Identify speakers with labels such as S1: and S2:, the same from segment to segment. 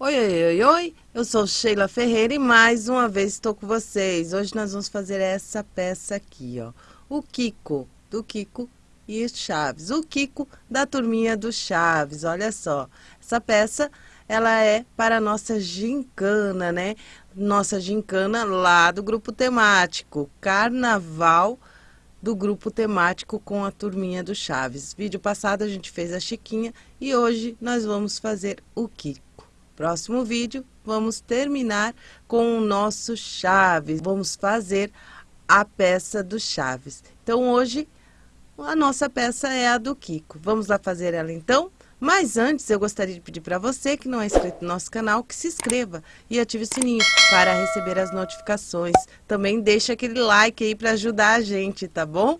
S1: Oi, oi, oi, oi, eu sou Sheila Ferreira e mais uma vez estou com vocês. Hoje nós vamos fazer essa peça aqui, ó. O Kiko, do Kiko e Chaves. O Kiko da turminha do Chaves, olha só. Essa peça, ela é para a nossa gincana, né? Nossa gincana lá do grupo temático, Carnaval do grupo temático com a turminha do Chaves. Vídeo passado a gente fez a Chiquinha e hoje nós vamos fazer o Kiko. Próximo vídeo, vamos terminar com o nosso Chaves. Vamos fazer a peça do Chaves. Então, hoje, a nossa peça é a do Kiko. Vamos lá fazer ela, então? Mas antes, eu gostaria de pedir para você que não é inscrito no nosso canal, que se inscreva e ative o sininho para receber as notificações. Também deixa aquele like aí para ajudar a gente, tá bom?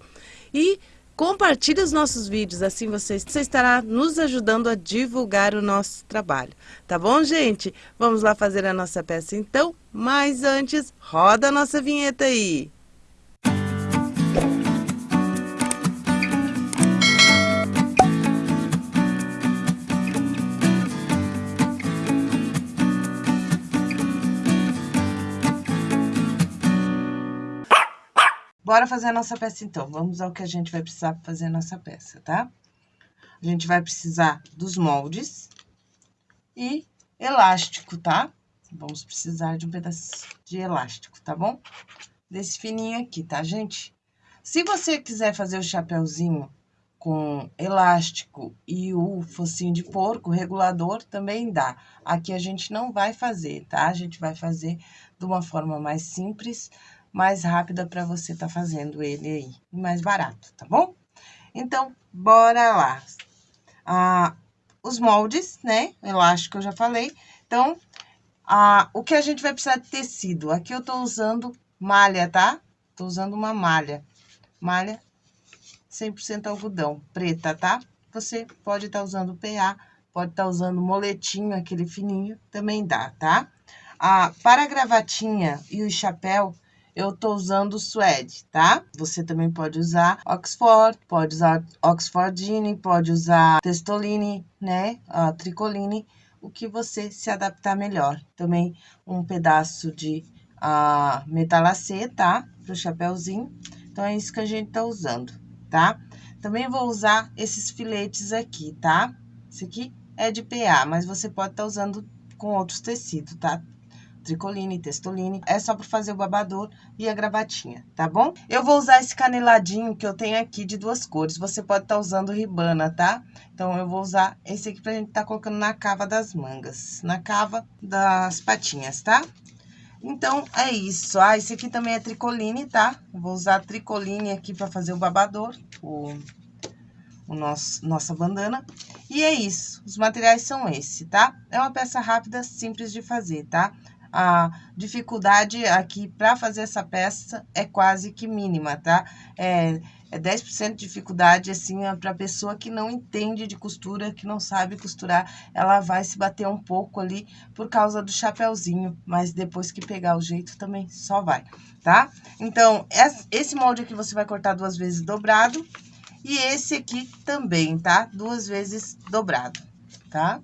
S1: E Compartilhe os nossos vídeos, assim você, você estará nos ajudando a divulgar o nosso trabalho. Tá bom, gente? Vamos lá fazer a nossa peça então? Mas antes, roda a nossa vinheta aí! Bora fazer a nossa peça, então. Vamos ao que a gente vai precisar para fazer a nossa peça, tá? A gente vai precisar dos moldes e elástico, tá? Vamos precisar de um pedaço de elástico, tá bom? Desse fininho aqui, tá, gente? Se você quiser fazer o chapéuzinho com elástico e o focinho de porco, regulador, também dá. Aqui a gente não vai fazer, tá? A gente vai fazer de uma forma mais simples, mais rápida para você tá fazendo ele aí, mais barato, tá bom? Então, bora lá. Ah, os moldes, né, elástico eu já falei. Então, ah, o que a gente vai precisar de tecido? Aqui eu tô usando malha, tá? Tô usando uma malha. Malha 100% algodão, preta, tá? Você pode estar tá usando PA, pode estar tá usando moletinho, aquele fininho, também dá, tá? Ah, para a gravatinha e o chapéu, eu tô usando suede, tá? Você também pode usar Oxford, pode usar Oxfordine, pode usar Testoline, né? A tricoline, o que você se adaptar melhor. Também um pedaço de uh, metalacê, tá? Pro chapéuzinho. Então, é isso que a gente tá usando, tá? Também vou usar esses filetes aqui, tá? Esse aqui é de PA, mas você pode estar tá usando com outros tecidos, tá? Tricoline, testoline. É só para fazer o babador e a gravatinha, tá bom? Eu vou usar esse caneladinho que eu tenho aqui de duas cores. Você pode estar tá usando ribana, tá? Então, eu vou usar esse aqui pra gente tá colocando na cava das mangas, na cava das patinhas, tá? Então, é isso. Ah, esse aqui também é tricoline, tá? Eu vou usar tricoline aqui pra fazer o babador, o, o nosso, nossa bandana. E é isso, os materiais são esse, tá? É uma peça rápida, simples de fazer, tá? A dificuldade aqui para fazer essa peça é quase que mínima, tá? É, é 10% de dificuldade, assim, é para pessoa que não entende de costura, que não sabe costurar, ela vai se bater um pouco ali por causa do chapéuzinho, mas depois que pegar o jeito também só vai, tá? Então, esse molde aqui você vai cortar duas vezes dobrado e esse aqui também, tá? Duas vezes dobrado, tá?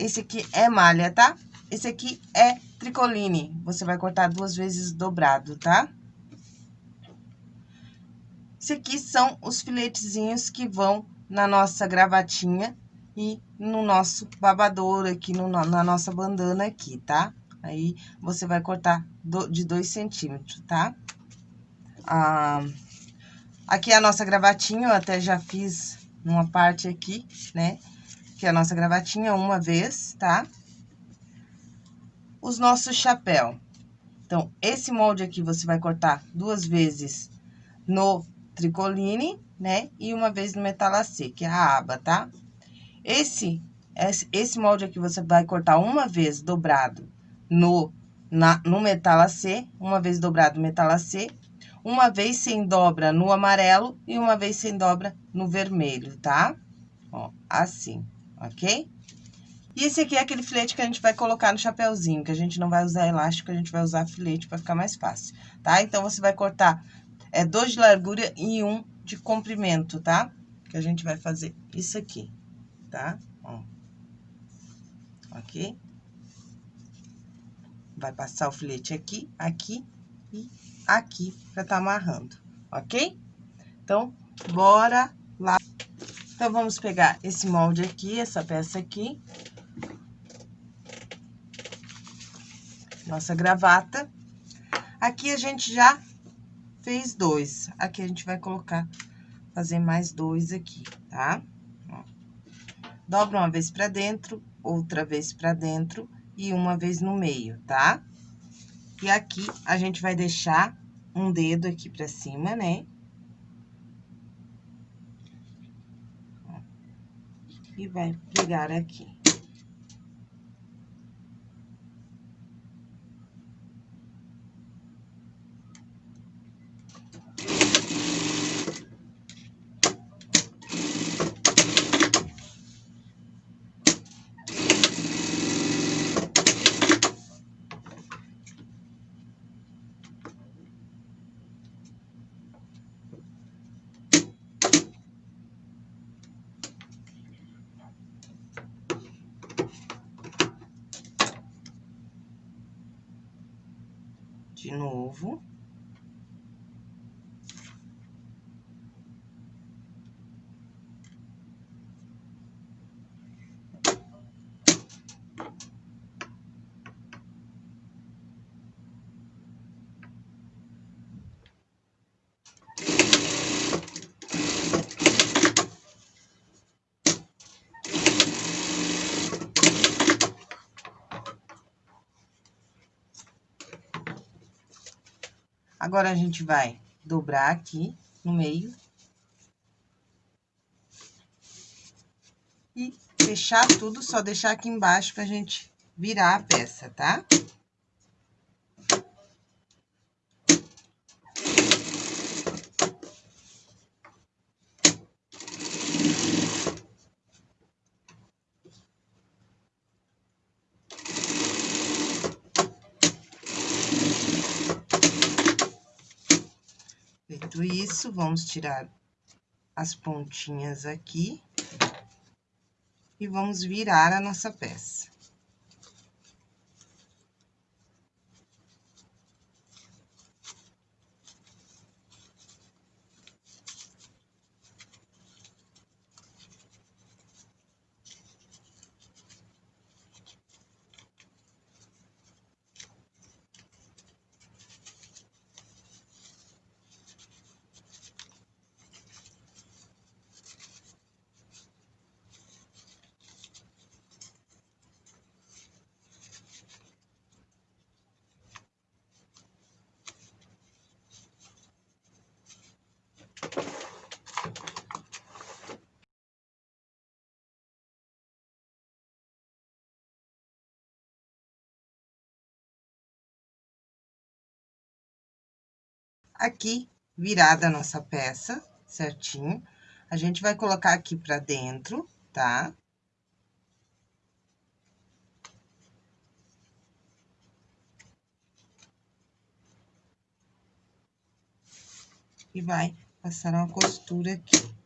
S1: Esse aqui é malha, tá? Esse aqui é tricoline. Você vai cortar duas vezes dobrado, tá? Esse aqui são os filetezinhos que vão na nossa gravatinha e no nosso babador aqui, no, na nossa bandana aqui, tá? Aí, você vai cortar do, de dois centímetros, tá? Ah, aqui é a nossa gravatinha, eu até já fiz uma parte aqui, né? Que é a nossa gravatinha uma vez, tá? Os nossos chapéu. Então, esse molde aqui você vai cortar duas vezes no tricoline, né? E uma vez no metalacê, que é a aba, tá? Esse, esse molde aqui você vai cortar uma vez dobrado no, na, no metalacê, uma vez dobrado no metalacê, uma vez sem dobra no amarelo e uma vez sem dobra no vermelho, tá? Ó, assim ok? E esse aqui é aquele filete que a gente vai colocar no chapéuzinho, que a gente não vai usar elástico, a gente vai usar filete para ficar mais fácil, tá? Então, você vai cortar é, dois de largura e um de comprimento, tá? Que a gente vai fazer isso aqui, tá? Ó, ok? Vai passar o filete aqui, aqui e aqui pra tá amarrando, ok? Então, bora lá. Então, vamos pegar esse molde aqui, essa peça aqui. Nossa gravata. Aqui a gente já fez dois. Aqui a gente vai colocar, fazer mais dois aqui, tá? Dobra uma vez pra dentro, outra vez pra dentro e uma vez no meio, tá? E aqui a gente vai deixar um dedo aqui pra cima, né? E vai pregar aqui. de novo. Agora, a gente vai dobrar aqui no meio. E fechar tudo, só deixar aqui embaixo pra gente virar a peça, tá? Feito isso, vamos tirar as pontinhas aqui. E vamos virar a nossa peça. Aqui, virada a nossa peça, certinho. A gente vai colocar aqui pra dentro, tá? E vai passar uma costura aqui.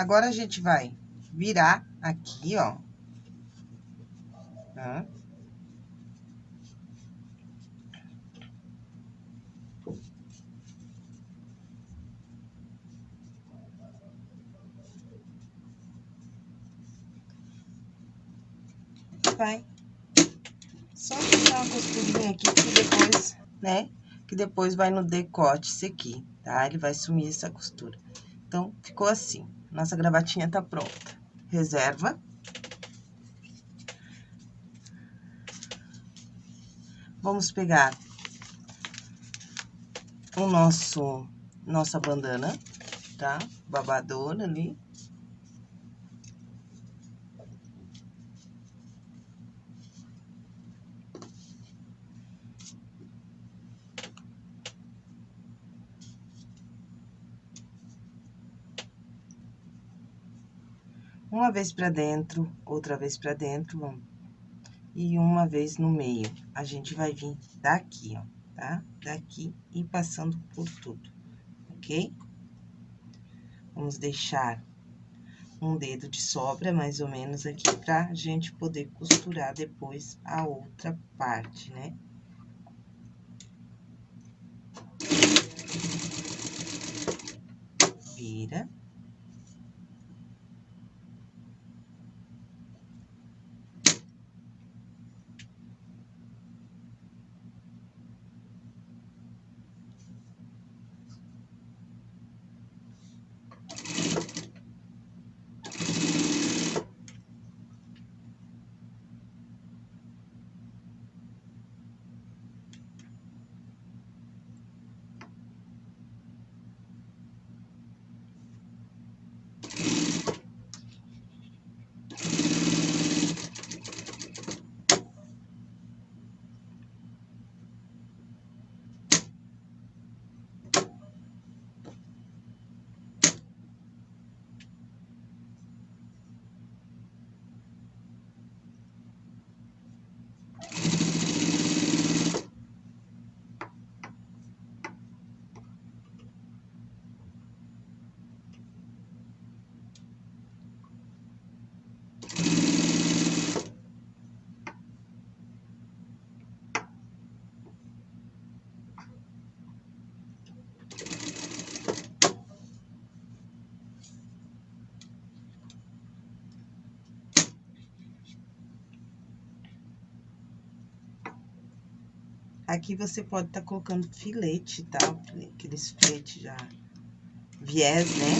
S1: Agora, a gente vai virar aqui, ó. Tá? Vai só deixar uma costurinha aqui que depois, né? Que depois vai no decote esse aqui, tá? Ele vai sumir essa costura. Então, ficou assim. Nossa gravatinha tá pronta. Reserva. Vamos pegar o nosso, nossa bandana, tá? Babadora ali. Uma vez pra dentro, outra vez pra dentro. E uma vez no meio. A gente vai vir daqui, ó, tá? Daqui e passando por tudo, ok? Vamos deixar um dedo de sobra, mais ou menos, aqui, pra gente poder costurar depois a outra parte, né? Vira. Aqui você pode estar tá colocando filete, tá? Aqueles filetes já viés, né?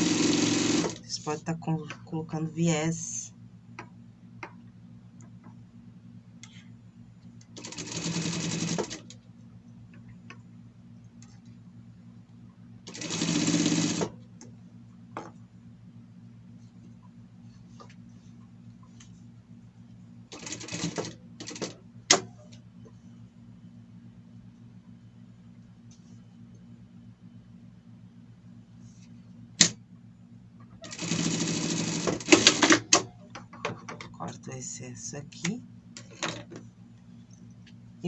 S1: Você pode estar tá colocando viés. corto o excesso aqui.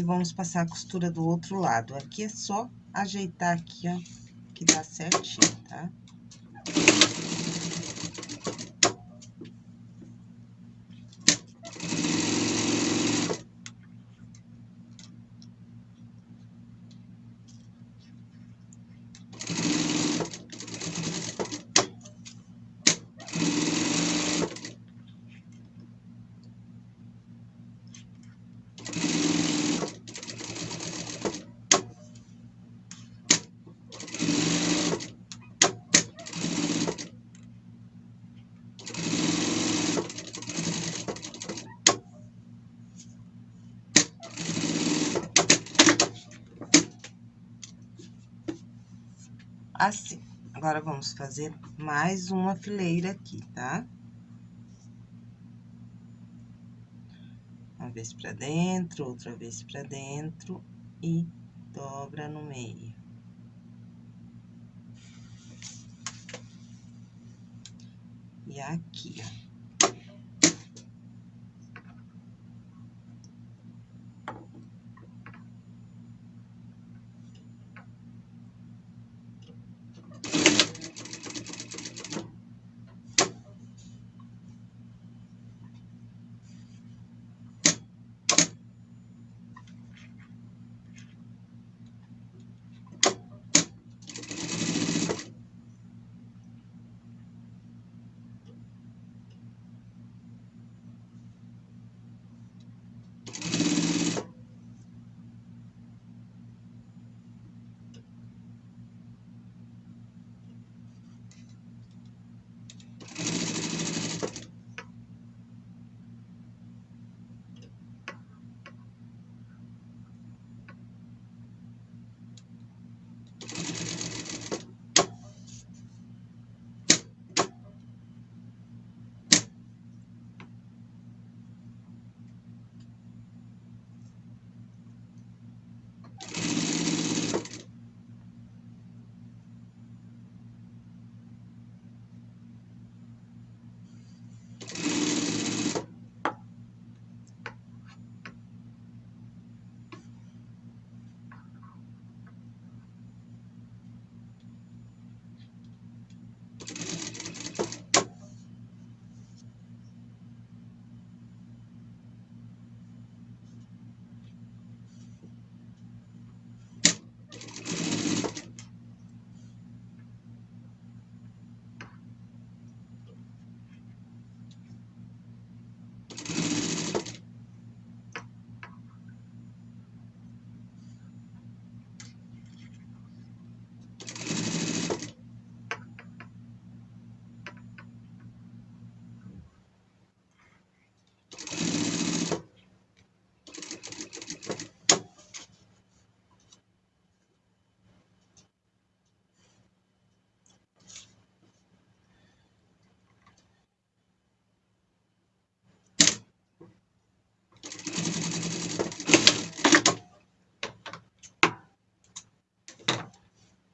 S1: E vamos passar a costura do outro lado. Aqui é só ajeitar aqui, ó, que dá certinho, tá? Assim. Agora, vamos fazer mais uma fileira aqui, tá? Uma vez pra dentro, outra vez pra dentro e dobra no meio. E aqui, ó.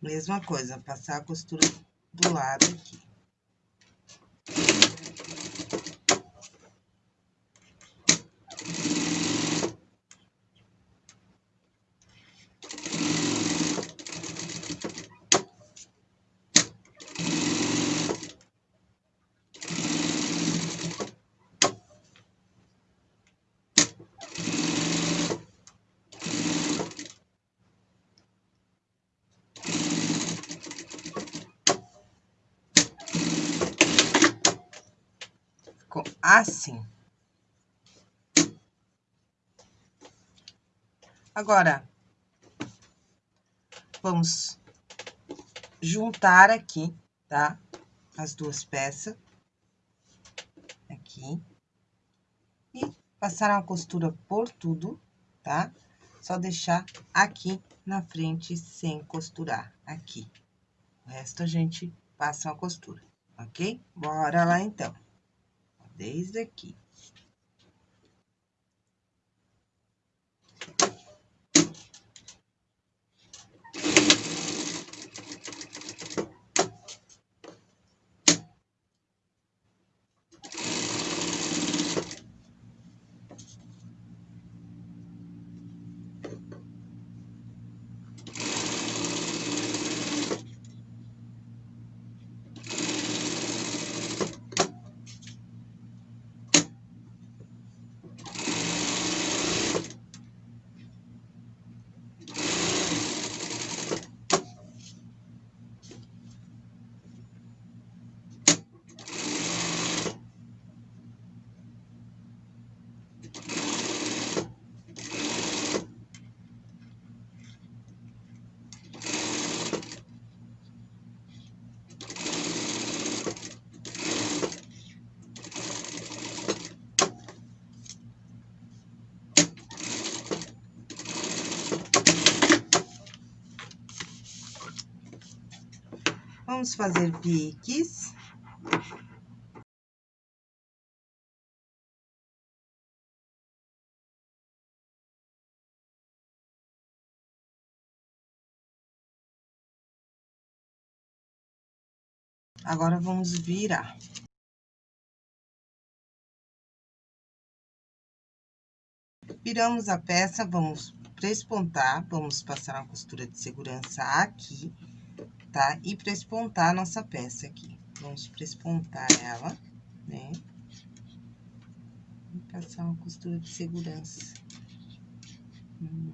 S1: Mesma coisa, passar a costura do lado aqui. Assim. Agora, vamos juntar aqui, tá? As duas peças. Aqui. E passar uma costura por tudo, tá? Só deixar aqui na frente sem costurar, aqui. O resto a gente passa uma costura, ok? Bora lá, então desde aqui. Vamos fazer piques. Agora, vamos virar. Viramos a peça, vamos prespontar, vamos passar uma costura de segurança aqui tá? E prespontar a nossa peça aqui. Vamos prespontar ela, né? E passar uma costura de segurança. Hum.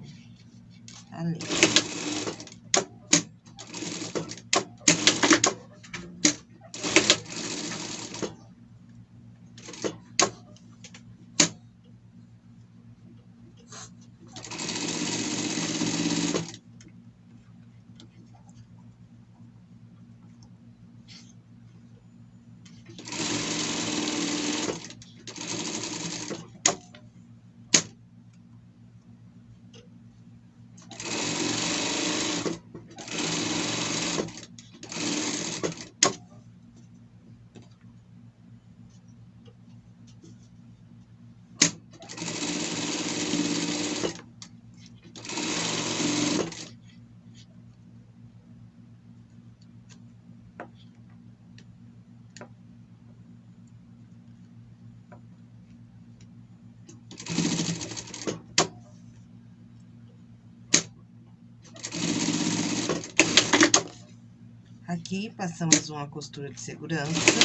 S1: Aqui, passamos uma costura de segurança.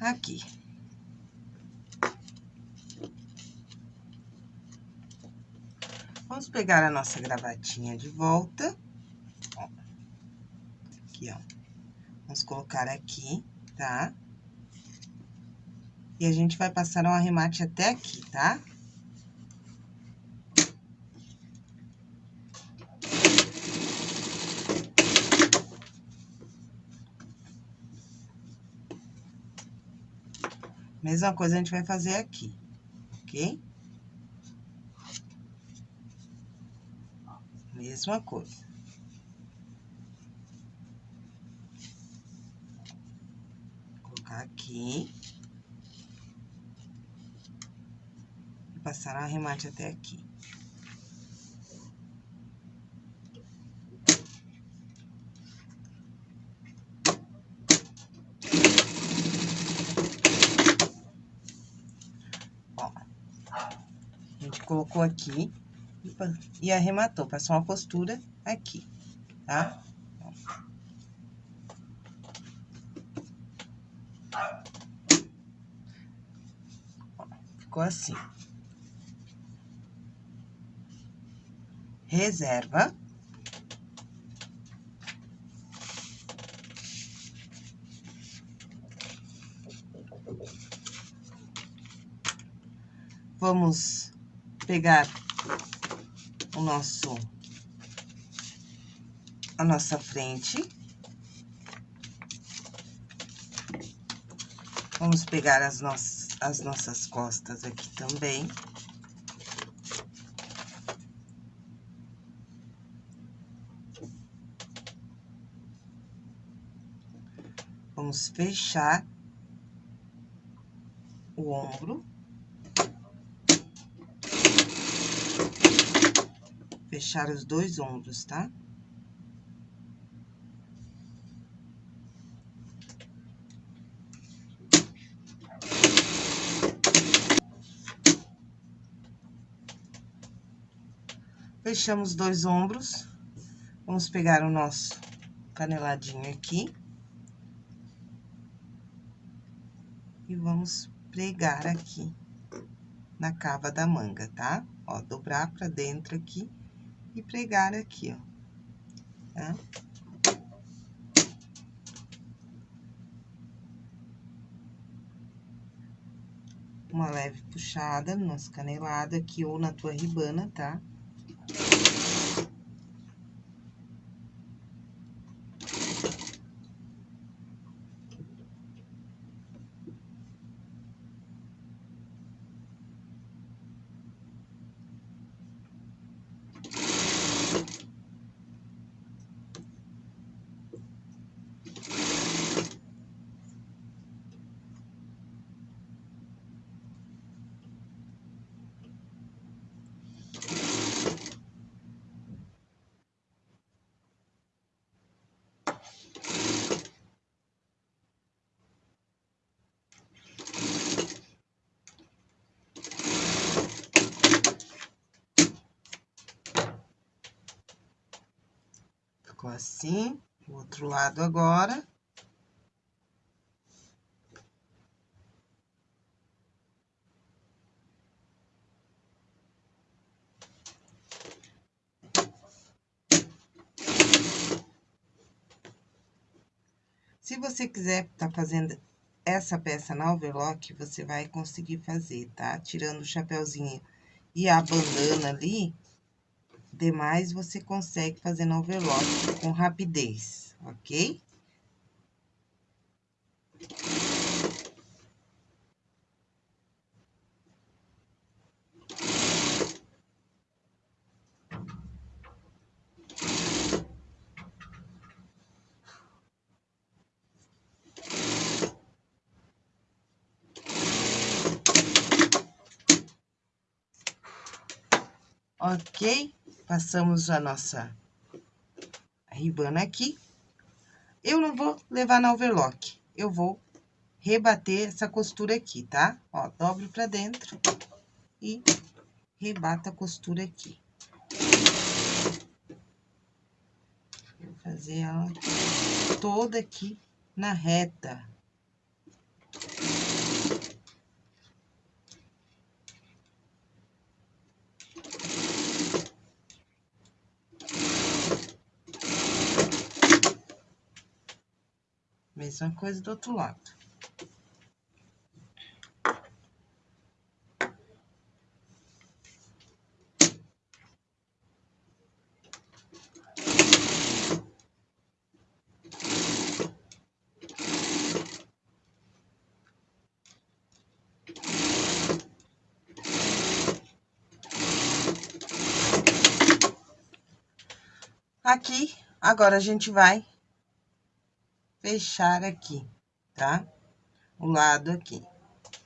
S1: Aqui. Vamos pegar a nossa gravatinha de volta. Ó. Aqui, ó. Vamos colocar aqui, tá? E a gente vai passar um arremate até aqui, tá? Mesma coisa a gente vai fazer aqui, ok? Mesma coisa. Colocar aqui. E passar o arremate até aqui. Colocou aqui e arrematou, passou uma costura aqui, tá? Ficou assim. Reserva. Vamos pegar o nosso, a nossa frente. Vamos pegar as nossas, as nossas costas aqui também. Vamos fechar o ombro. Fechar os dois ombros, tá? Fechamos dois ombros. Vamos pegar o nosso caneladinho aqui. E vamos pregar aqui na cava da manga, tá? Ó, dobrar pra dentro aqui e pregar aqui, ó, tá? Uma leve puxada no nosso canelado aqui ou na tua ribana, tá? Ficou assim, o outro lado agora. Se você quiser tá fazendo essa peça na overlock, você vai conseguir fazer, tá? Tirando o chapéuzinho e a bandana ali, demais você consegue fazer no overlock com rapidez, ok? Ok? Passamos a nossa ribana aqui. Eu não vou levar na overlock, eu vou rebater essa costura aqui, tá? Ó, dobro pra dentro e rebata a costura aqui. Vou fazer ela toda aqui na reta. mesma é coisa do outro lado. Aqui, agora a gente vai fechar aqui, tá? O lado aqui.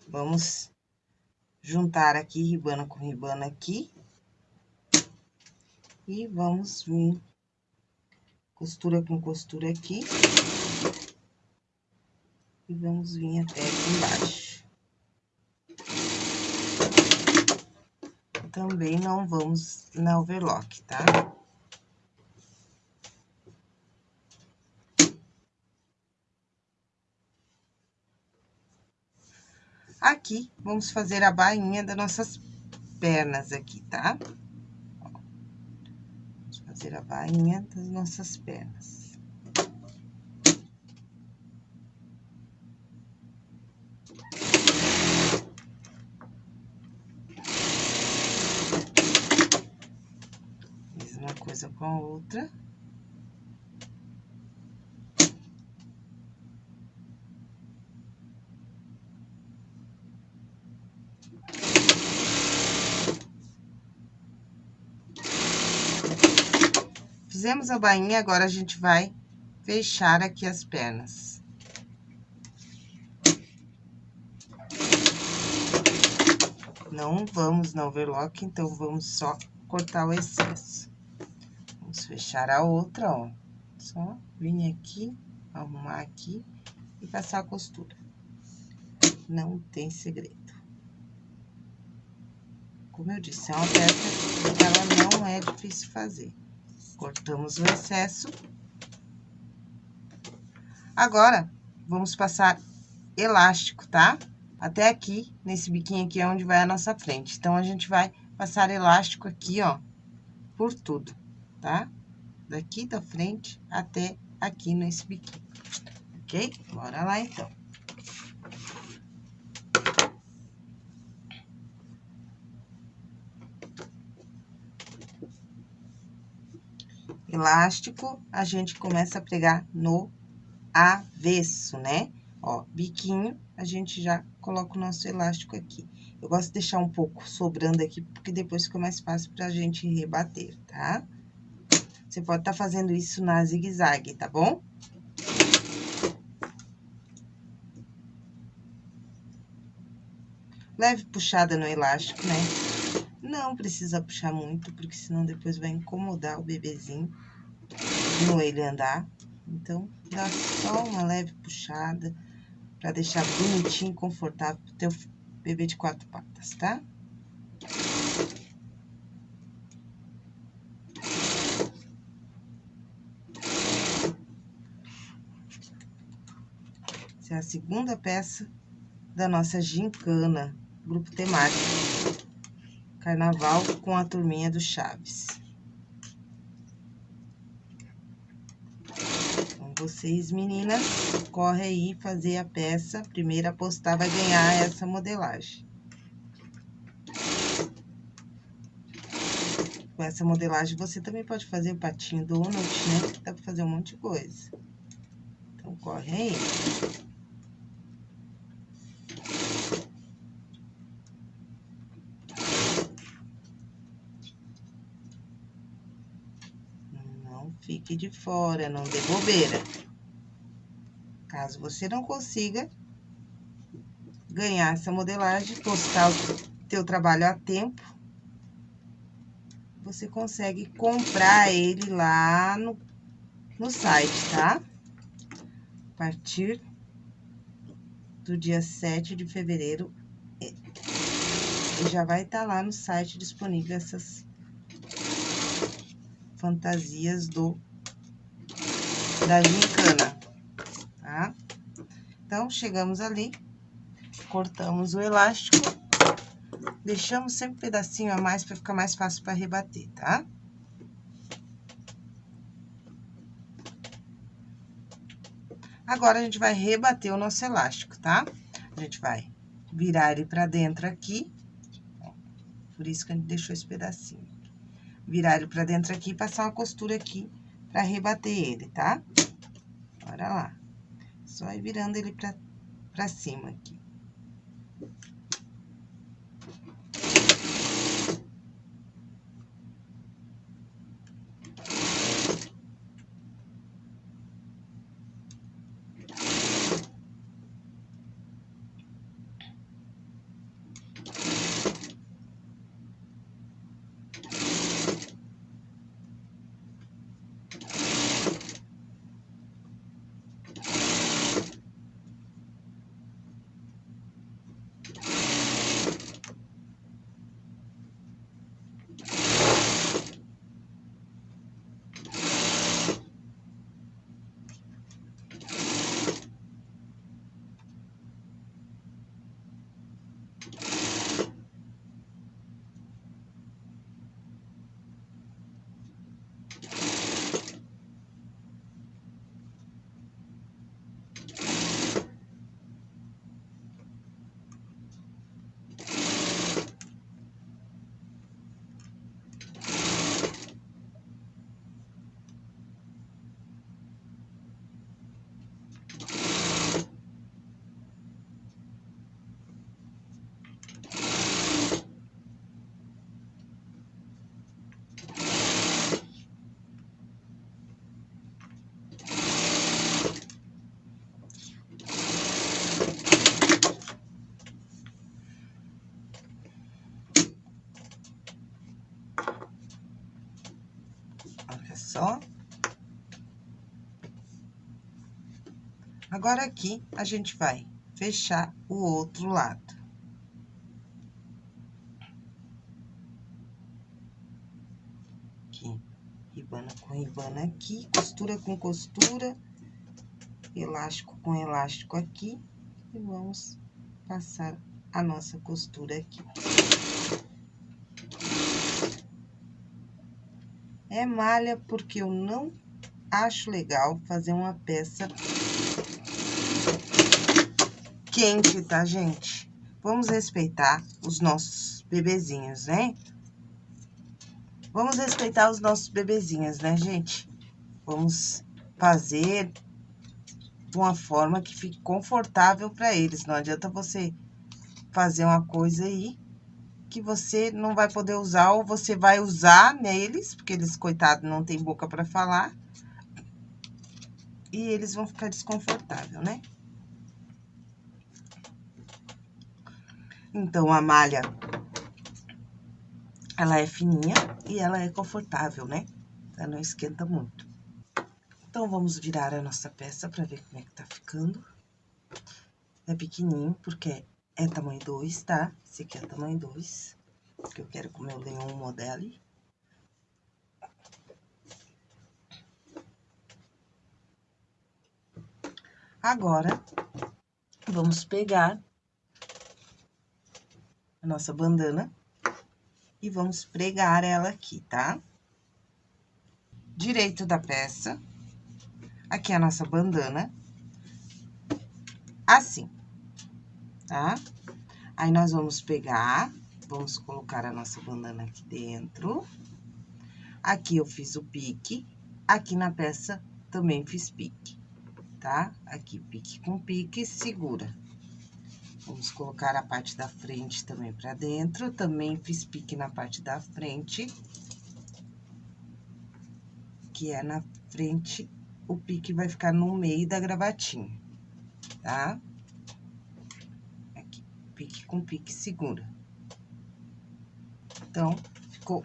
S1: Vamos juntar aqui, ribana com ribana aqui. E vamos vir costura com costura aqui. E vamos vir até aqui embaixo. Também não vamos na overlock, tá? Aqui, vamos fazer a bainha das nossas pernas aqui, tá? Vamos fazer a bainha das nossas pernas. coisa com a outra. Fizemos a bainha, agora a gente vai fechar aqui as pernas. Não vamos na overlock, então vamos só cortar o excesso. Vamos fechar a outra, ó. Só vir aqui, arrumar aqui e passar a costura. Não tem segredo. Como eu disse, é uma peça que ela não é difícil fazer. Cortamos o excesso. Agora, vamos passar elástico, tá? Até aqui, nesse biquinho aqui é onde vai a nossa frente. Então, a gente vai passar elástico aqui, ó, por tudo tá? Daqui da frente até aqui nesse biquinho, ok? Bora lá, então. Elástico, a gente começa a pregar no avesso, né? Ó, biquinho, a gente já coloca o nosso elástico aqui. Eu gosto de deixar um pouco sobrando aqui, porque depois fica mais fácil pra gente rebater, tá? Você pode estar tá fazendo isso na zigue-zague, tá bom? Leve puxada no elástico, né? Não precisa puxar muito, porque senão depois vai incomodar o bebezinho no ele andar. Então, dá só uma leve puxada para deixar bonitinho, confortável pro teu bebê de quatro patas, tá? Essa é a segunda peça da nossa gincana, grupo temático. Carnaval com a turminha do Chaves. Então, vocês, meninas, corre aí fazer a peça. Primeira postar vai ganhar essa modelagem. Com essa modelagem, você também pode fazer o patinho donut, né? Dá pra fazer um monte de coisa. Então, corre aí. Fique de fora, não dê bobeira. Caso você não consiga ganhar essa modelagem, postar o teu trabalho a tempo, você consegue comprar ele lá no, no site, tá? A partir do dia 7 de fevereiro, já vai estar tá lá no site disponível essas fantasias do da gincana, tá? Então, chegamos ali, cortamos o elástico, deixamos sempre um pedacinho a mais para ficar mais fácil para rebater, tá? Agora, a gente vai rebater o nosso elástico, tá? A gente vai virar ele pra dentro aqui, por isso que a gente deixou esse pedacinho virar ele pra dentro aqui e passar uma costura aqui pra rebater ele, tá? Bora lá. Só ir virando ele pra, pra cima aqui. só. Agora, aqui, a gente vai fechar o outro lado. Aqui, ribana com ribana aqui, costura com costura, elástico com elástico aqui, e vamos passar a nossa costura aqui. É malha porque eu não acho legal fazer uma peça quente, tá, gente? Vamos respeitar os nossos bebezinhos, né? Vamos respeitar os nossos bebezinhos, né, gente? Vamos fazer de uma forma que fique confortável para eles. Não adianta você fazer uma coisa aí que você não vai poder usar ou você vai usar neles, porque eles, coitados, não tem boca para falar. E eles vão ficar desconfortável, né? Então, a malha, ela é fininha e ela é confortável, né? Ela não esquenta muito. Então, vamos virar a nossa peça pra ver como é que tá ficando. É pequenininho, porque é tamanho 2, tá? Esse aqui é tamanho 2, que eu quero com o meu leão modelo. Agora, vamos pegar a nossa bandana e vamos pregar ela aqui, tá? Direito da peça, aqui é a nossa bandana, assim, tá? Aí, nós vamos pegar, vamos colocar a nossa bandana aqui dentro. Aqui eu fiz o pique, aqui na peça também fiz pique, tá? Aqui, pique com pique, segura. Vamos colocar a parte da frente também pra dentro, também fiz pique na parte da frente. Que é na frente, o pique vai ficar no meio da gravatinha, tá? pique com pique segura. Então, ficou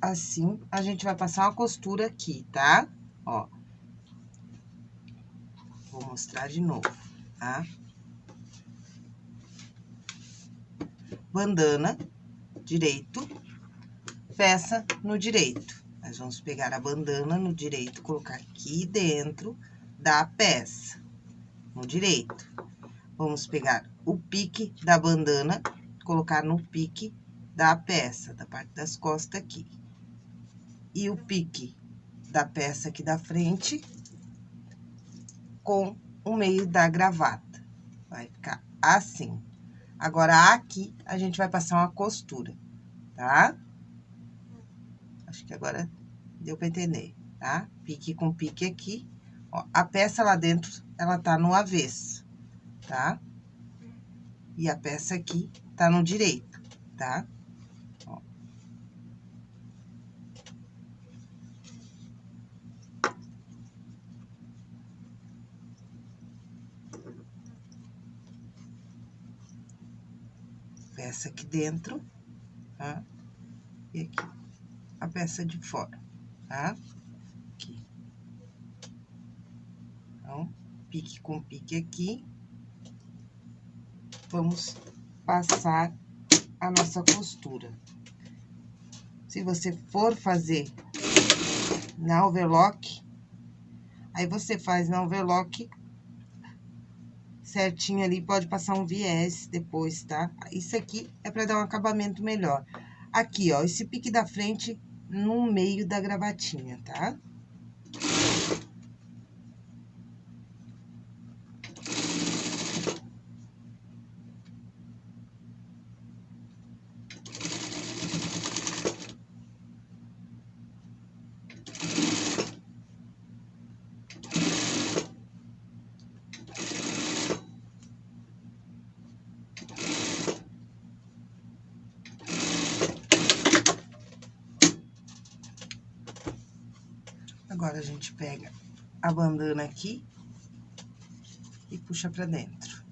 S1: assim, a gente vai passar uma costura aqui, tá? Ó. Vou mostrar de novo, tá? Bandana, direito, peça no direito. Nós vamos pegar a bandana no direito, colocar aqui dentro da peça, no direito. Vamos pegar o pique da bandana, colocar no pique da peça, da parte das costas aqui. E o pique da peça aqui da frente com o meio da gravata. Vai ficar assim. Agora, aqui, a gente vai passar uma costura, tá? Acho que agora deu pra entender, tá? Pique com pique aqui. Ó, a peça lá dentro, ela tá no avesso, tá? E a peça aqui tá no direito, tá? Ó. Peça aqui dentro, tá? E aqui, a peça de fora, tá? Aqui. Então, pique com pique aqui vamos passar a nossa costura. Se você for fazer na overlock, aí você faz na overlock certinho ali, pode passar um viés depois, tá? Isso aqui é pra dar um acabamento melhor. Aqui, ó, esse pique da frente no meio da gravatinha, tá? Agora, a gente pega a bandana aqui e puxa pra dentro.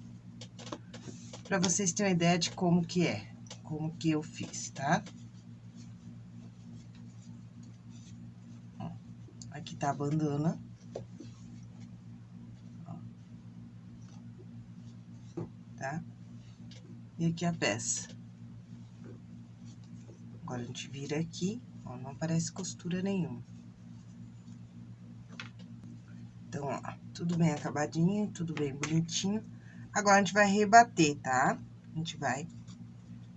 S1: Pra vocês terem uma ideia de como que é, como que eu fiz, tá? a bandana. Tá? E aqui a peça. Agora, a gente vira aqui, ó, não aparece costura nenhuma. Então, ó, tudo bem acabadinho, tudo bem bonitinho. Agora, a gente vai rebater, tá? A gente vai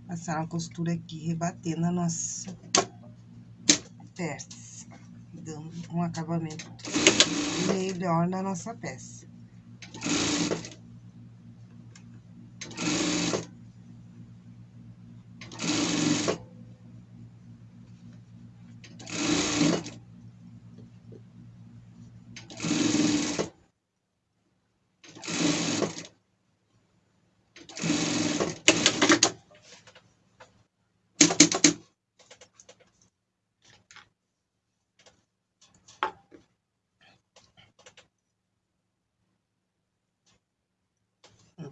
S1: passar uma costura aqui, rebater na nossa peça, dando um acabamento melhor na nossa peça.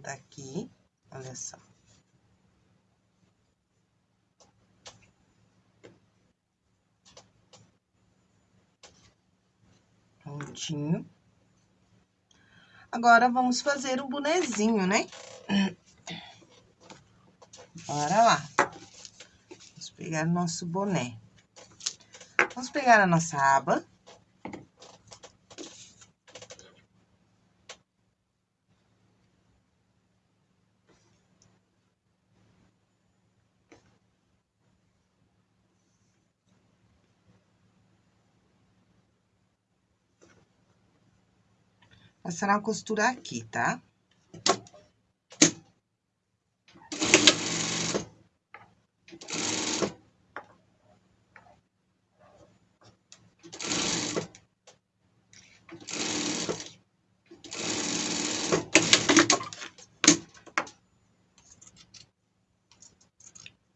S1: tá aqui, olha só. Prontinho. Agora, vamos fazer o bonezinho, né? Bora lá. Vamos pegar nosso boné. Vamos pegar a nossa aba. Passar uma costura aqui, tá?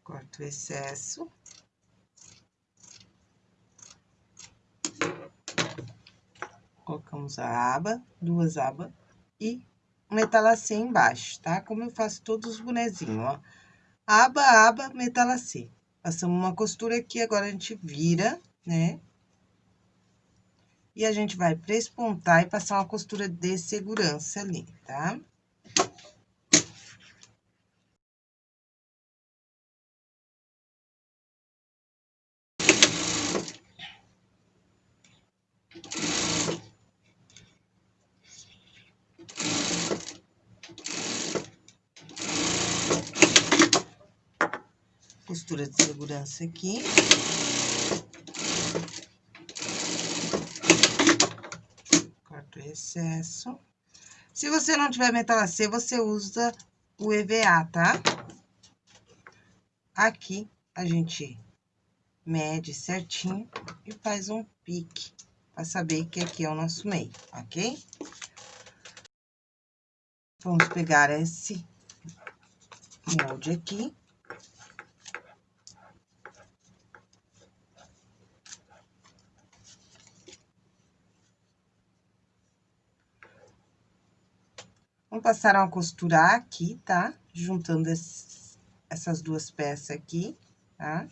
S1: Corto o excesso. Colocamos a aba, duas abas e metalacê embaixo, tá? Como eu faço todos os bonezinhos, ó. Aba, aba, metalacê. Passamos uma costura aqui, agora a gente vira, né? E a gente vai prespontar e passar uma costura de segurança ali, tá? Costura de segurança aqui. Corto o excesso. Se você não tiver metalacê, você usa o EVA, tá? Aqui, a gente mede certinho e faz um pique, pra saber que aqui é o nosso meio, ok? Vamos pegar esse molde aqui. Vamos passar uma costura aqui, tá? Juntando esses, essas duas peças aqui, tá?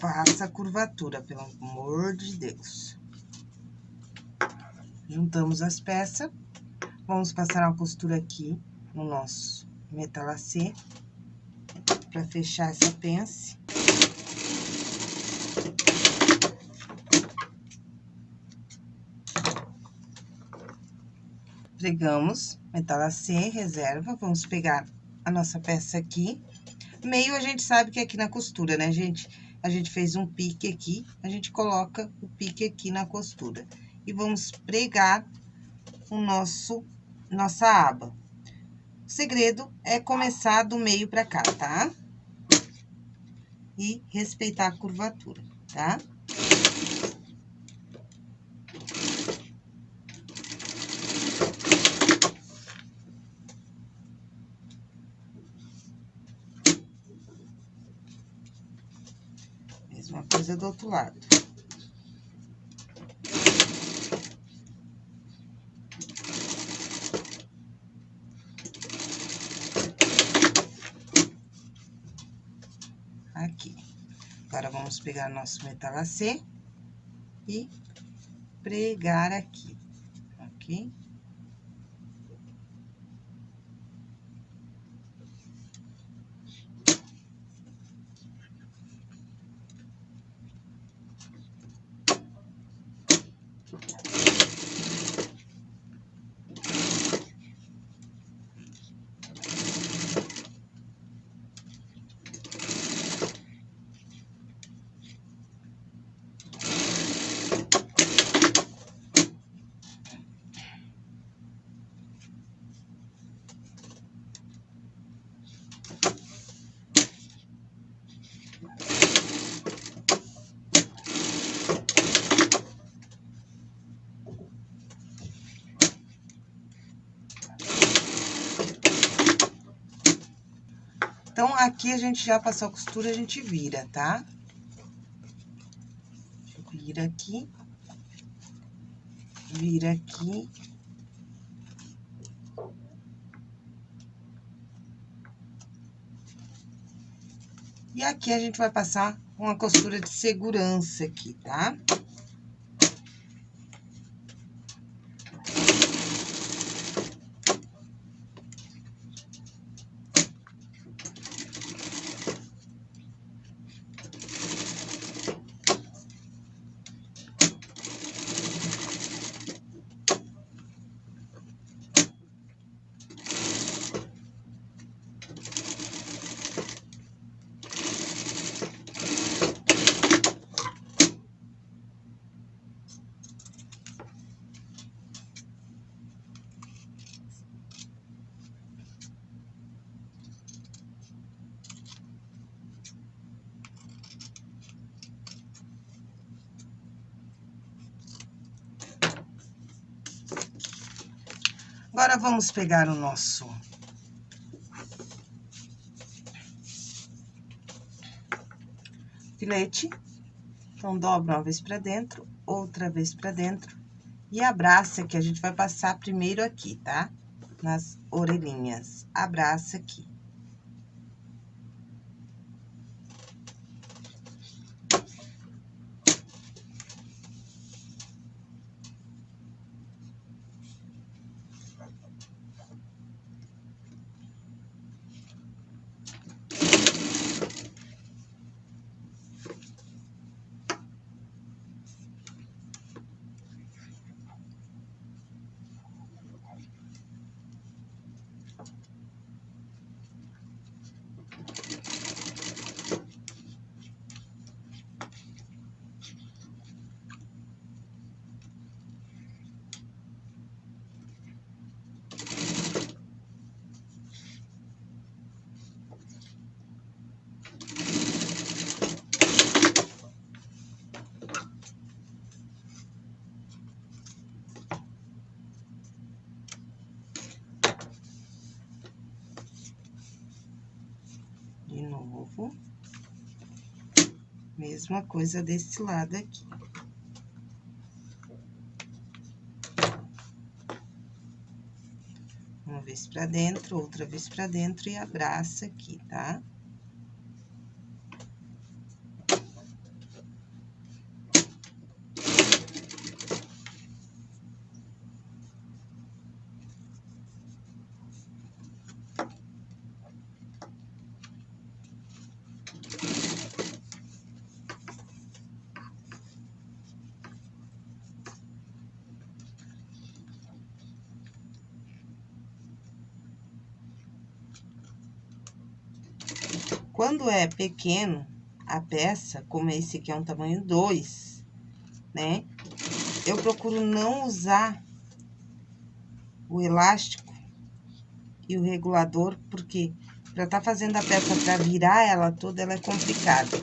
S1: Faça a curvatura, pelo amor de Deus. Juntamos as peças. Vamos passar uma costura aqui no nosso metalacê, pra fechar essa pence. Pregamos metalacê, reserva, vamos pegar a nossa peça aqui. Meio a gente sabe que é aqui na costura, né, gente? A gente fez um pique aqui, a gente coloca o pique aqui na costura. E vamos pregar o nosso nossa aba. O segredo é começar do meio pra cá, tá? E respeitar a curvatura, tá? Mesma coisa do outro lado. aqui. Agora, vamos pegar nosso metalacê e pregar aqui, ok? Então, aqui a gente já passou a costura, a gente vira, tá? Vira aqui. Vira aqui. E aqui a gente vai passar uma costura de segurança aqui, tá? Tá? Agora, vamos pegar o nosso... Filete. Então, dobra uma vez pra dentro, outra vez pra dentro. E abraça, que a gente vai passar primeiro aqui, tá? Nas orelhinhas. Abraça aqui. novo. Mesma coisa desse lado aqui. Uma vez pra dentro, outra vez pra dentro e abraça aqui, tá? Quando é pequeno, a peça, como esse aqui é um tamanho 2, né? Eu procuro não usar o elástico e o regulador, porque pra tá fazendo a peça pra virar ela toda, ela é complicada.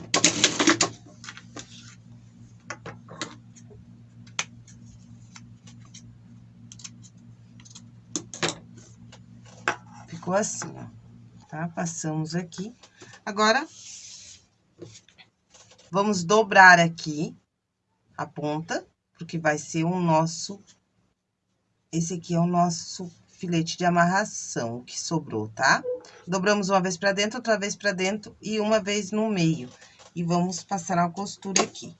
S1: Ficou assim, ó, tá? Passamos aqui. Agora, vamos dobrar aqui a ponta, porque vai ser o nosso... Esse aqui é o nosso filete de amarração que sobrou, tá? Dobramos uma vez pra dentro, outra vez pra dentro e uma vez no meio. E vamos passar uma costura aqui.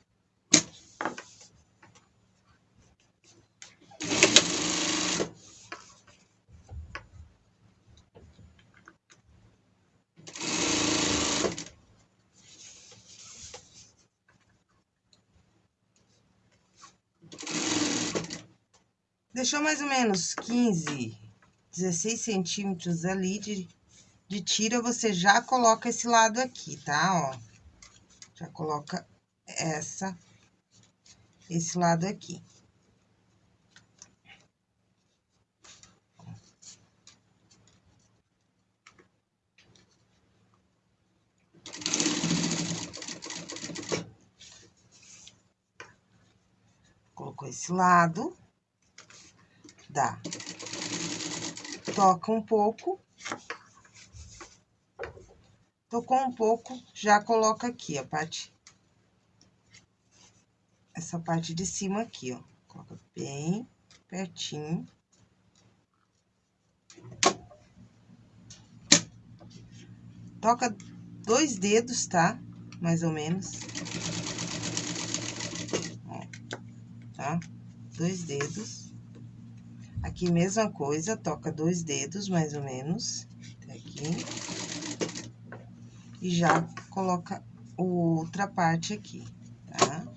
S1: Deixou mais ou menos 15, 16 centímetros ali de, de tira, você já coloca esse lado aqui, tá? Ó, já coloca essa, esse lado aqui. Colocou esse lado dá. Toca um pouco. Tocou um pouco, já coloca aqui a parte... Essa parte de cima aqui, ó. Coloca bem pertinho. Toca dois dedos, tá? Mais ou menos. Ó, tá? Dois dedos. Aqui, mesma coisa, toca dois dedos, mais ou menos, até aqui. E já coloca outra parte aqui, tá?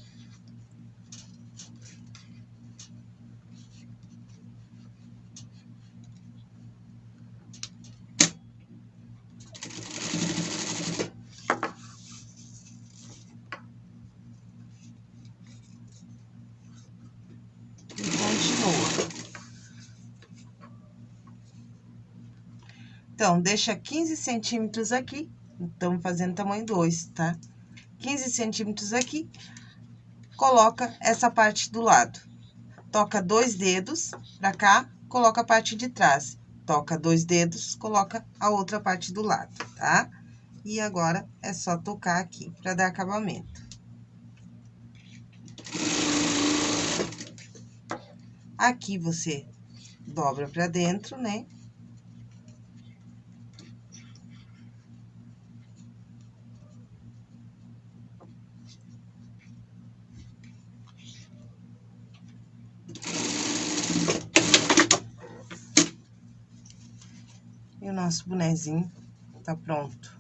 S1: Então, deixa 15 centímetros aqui, estamos fazendo tamanho 2, tá? 15 centímetros aqui, coloca essa parte do lado. Toca dois dedos pra cá, coloca a parte de trás. Toca dois dedos, coloca a outra parte do lado, tá? E agora, é só tocar aqui pra dar acabamento. Aqui, você dobra pra dentro, né? Nosso bonezinho tá pronto.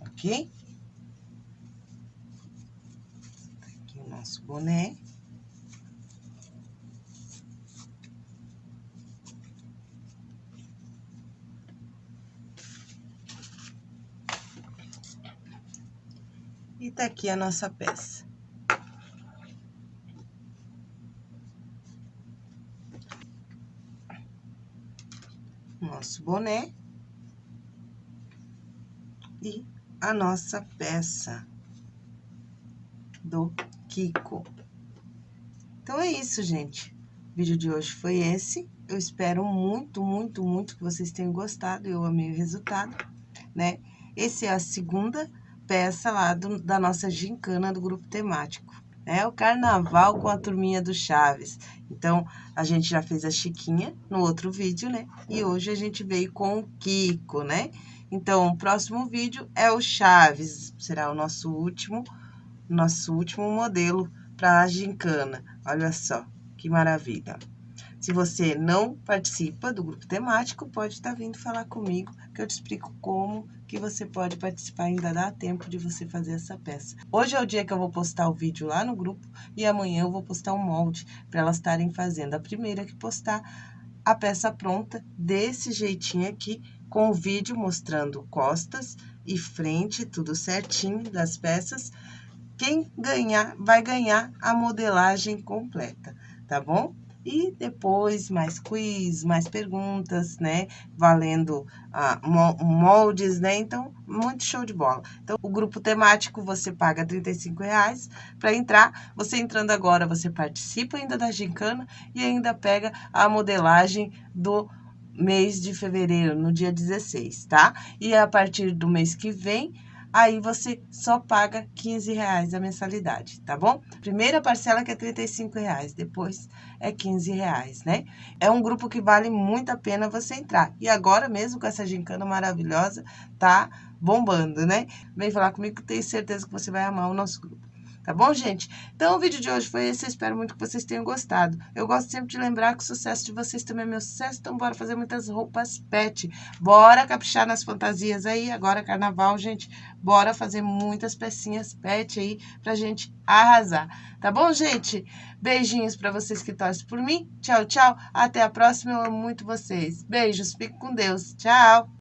S1: Ok? Tá aqui o nosso boné. Tá aqui a nossa peça. Nosso boné. E a nossa peça do Kiko. Então, é isso, gente. O vídeo de hoje foi esse. Eu espero muito, muito, muito que vocês tenham gostado. Eu amei o resultado, né? Esse é a segunda peça lá do, da nossa gincana do grupo temático. É o carnaval com a turminha do Chaves. Então, a gente já fez a Chiquinha no outro vídeo, né? E hoje a gente veio com o Kiko, né? Então, o próximo vídeo é o Chaves. Será o nosso último, nosso último modelo para a gincana. Olha só, que maravilha. Se você não participa do grupo temático, pode estar tá vindo falar comigo, que eu te explico como que você pode participar, ainda dá tempo de você fazer essa peça. Hoje é o dia que eu vou postar o vídeo lá no grupo e amanhã eu vou postar um molde para elas estarem fazendo. A primeira que postar a peça pronta desse jeitinho aqui, com o vídeo mostrando costas e frente, tudo certinho das peças. Quem ganhar, vai ganhar a modelagem completa, tá bom? E depois, mais quiz, mais perguntas, né? Valendo ah, moldes, né? Então, muito show de bola. Então, o grupo temático, você paga R$ reais para entrar. Você entrando agora, você participa ainda da gincana e ainda pega a modelagem do mês de fevereiro, no dia 16, tá? E a partir do mês que vem, aí você só paga 15 reais a mensalidade, tá bom? Primeira parcela que é 35 reais, depois é 15 reais, né? É um grupo que vale muito a pena você entrar. E agora mesmo com essa gincana maravilhosa, tá bombando, né? Vem falar comigo que tenho certeza que você vai amar o nosso grupo. Tá bom, gente? Então, o vídeo de hoje foi esse. Eu espero muito que vocês tenham gostado. Eu gosto sempre de lembrar que o sucesso de vocês também é meu sucesso. Então, bora fazer muitas roupas pet. Bora caprichar nas fantasias aí. Agora, carnaval, gente. Bora fazer muitas pecinhas pet aí pra gente arrasar. Tá bom, gente? Beijinhos pra vocês que torcem por mim. Tchau, tchau. Até a próxima. Eu amo muito vocês. Beijos. Fique com Deus. Tchau.